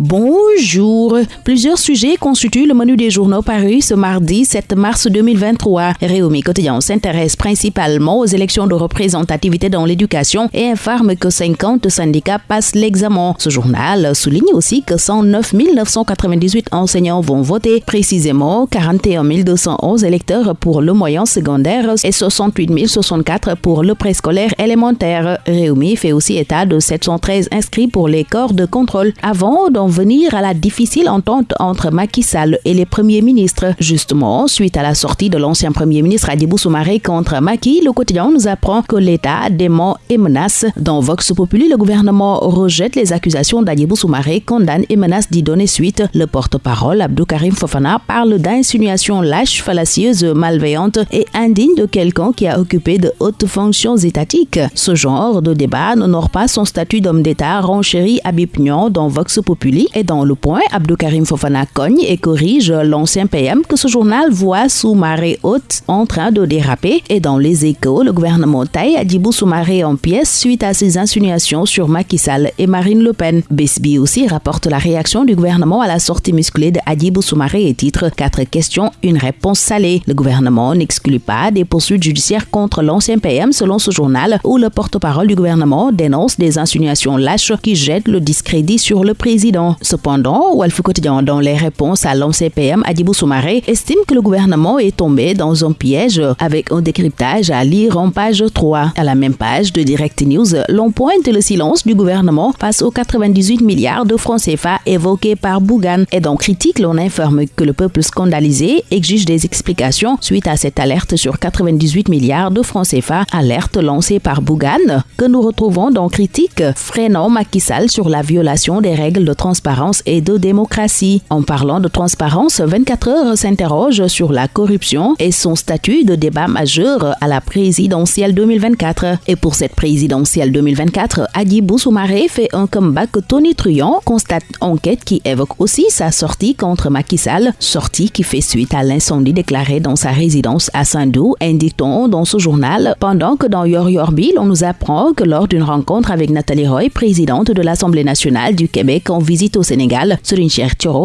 Bonjour. Plusieurs sujets constituent le menu des journaux parus ce mardi 7 mars 2023. Réumi Quotidien s'intéresse principalement aux élections de représentativité dans l'éducation et informe que 50 syndicats passent l'examen. Ce journal souligne aussi que 109 998 enseignants vont voter, précisément 41 211 électeurs pour le moyen secondaire et 68 064 pour le préscolaire élémentaire. Réumi fait aussi état de 713 inscrits pour les corps de contrôle. Avant d'en venir à la difficile entente entre Macky Sall et les premiers ministres. Justement, suite à la sortie de l'ancien premier ministre Adibou Soumaré contre Macky, le quotidien nous apprend que l'État dément et menace. Dans Vox Populi, le gouvernement rejette les accusations d'Adibou Soumaré, condamne et menace d'y donner suite. Le porte-parole, Abdou Karim Fofana, parle d'insinuations lâches, fallacieuses, malveillantes et indignes de quelqu'un qui a occupé de hautes fonctions étatiques. Ce genre de débat n'honore pas son statut d'homme d'État, renchérit Abib dans Vox Populi et dans le point, Abdou Karim Fofana cogne et corrige l'ancien PM que ce journal voit sous marée haute en train de déraper. Et dans les échos, le gouvernement taille Adibou Soumaré en pièces suite à ses insinuations sur Macky Sall et Marine Le Pen. Besbi aussi rapporte la réaction du gouvernement à la sortie musclée de Adibou Soumaré et titre Quatre questions, une réponse salée. Le gouvernement n'exclut pas des poursuites judiciaires contre l'ancien PM selon ce journal où le porte-parole du gouvernement dénonce des insinuations lâches qui jettent le discrédit sur le président. Cependant, Walf Quotidien, dans les réponses à l'OMCPM, Adibou Soumaré estime que le gouvernement est tombé dans un piège avec un décryptage à lire en page 3. À la même page de Direct News, l'on pointe le silence du gouvernement face aux 98 milliards de francs CFA évoqués par Bougan. Et dans Critique, l'on informe que le peuple scandalisé exige des explications suite à cette alerte sur 98 milliards de francs CFA, alerte lancée par Bougan, que nous retrouvons dans Critique, freinant Macky Sall sur la violation des règles de transparence transparence et de démocratie. En parlant de transparence, 24 heures s'interroge sur la corruption et son statut de débat majeur à la présidentielle 2024. Et pour cette présidentielle 2024, Adi Soumaré fait un comeback Tony Truant constate enquête qui évoque aussi sa sortie contre Macky Sall, sortie qui fait suite à l'incendie déclaré dans sa résidence à Saint-Dou, indique-t-on dans ce journal, pendant que dans Yor Yorbi, on nous apprend que lors d'une rencontre avec Nathalie Roy, présidente de l'Assemblée nationale du Québec en visite au Sénégal, Serine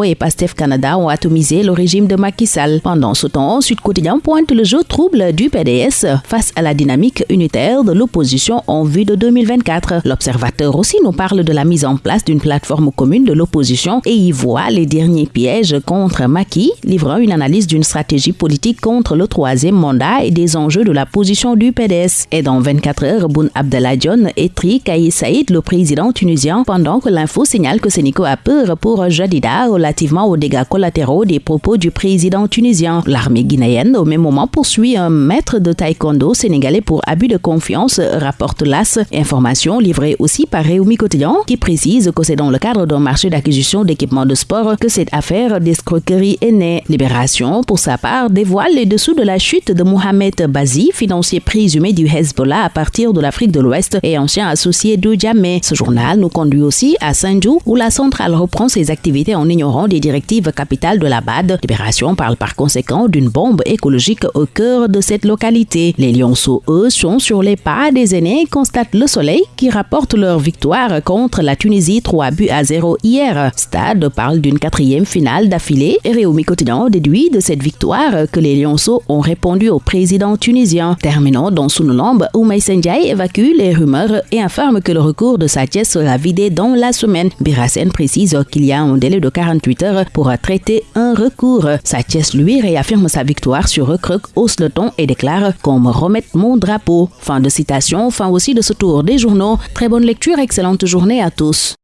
et Pastef Canada ont atomisé le régime de Macky Sall. Pendant ce temps, Sud Quotidien pointe le jeu trouble du PDS face à la dynamique unitaire de l'opposition en vue de 2024. L'Observateur aussi nous parle de la mise en place d'une plateforme commune de l'opposition et y voit les derniers pièges contre Macky, livrant une analyse d'une stratégie politique contre le troisième mandat et des enjeux de la position du PDS. Et dans 24 heures, Boun Abdallah John étrit Kaï Saïd, le président tunisien, pendant que l'info signale que Sénico peur pour Jadida relativement aux dégâts collatéraux des propos du président tunisien. L'armée guinéenne, au même moment, poursuit un maître de taekwondo sénégalais pour abus de confiance, rapporte l'AS. Information livrée aussi par Réumi Quotidien, qui précise que c'est dans le cadre d'un marché d'acquisition d'équipements de sport que cette affaire d'escroquerie est née. Libération, pour sa part, dévoile les dessous de la chute de Mohamed Bazi, financier présumé du Hezbollah à partir de l'Afrique de l'Ouest et ancien associé de Djamé. Ce journal nous conduit aussi à Saint-Jou, où la centrale reprend ses activités en ignorant des directives capitales de la BAD. Libération parle par conséquent d'une bombe écologique au cœur de cette localité. Les Lyonceaux, eux, sont sur les pas des aînés, constatent le soleil qui rapporte leur victoire contre la Tunisie 3 buts à 0 hier. Stade parle d'une quatrième finale d'affilée et Réumi Quotidien déduit de cette victoire que les Lyonceaux ont répondu au président tunisien. Terminons dans Sounulambe où Maïsendiaï évacue les rumeurs et informe que le recours de Satiès sera vidé dans la semaine. Précise qu'il y a un délai de 48 heures pour traiter un recours. Satiès lui réaffirme sa victoire sur Recruc, hausse le ton et déclare qu'on me remette mon drapeau. Fin de citation, fin aussi de ce tour des journaux. Très bonne lecture, excellente journée à tous.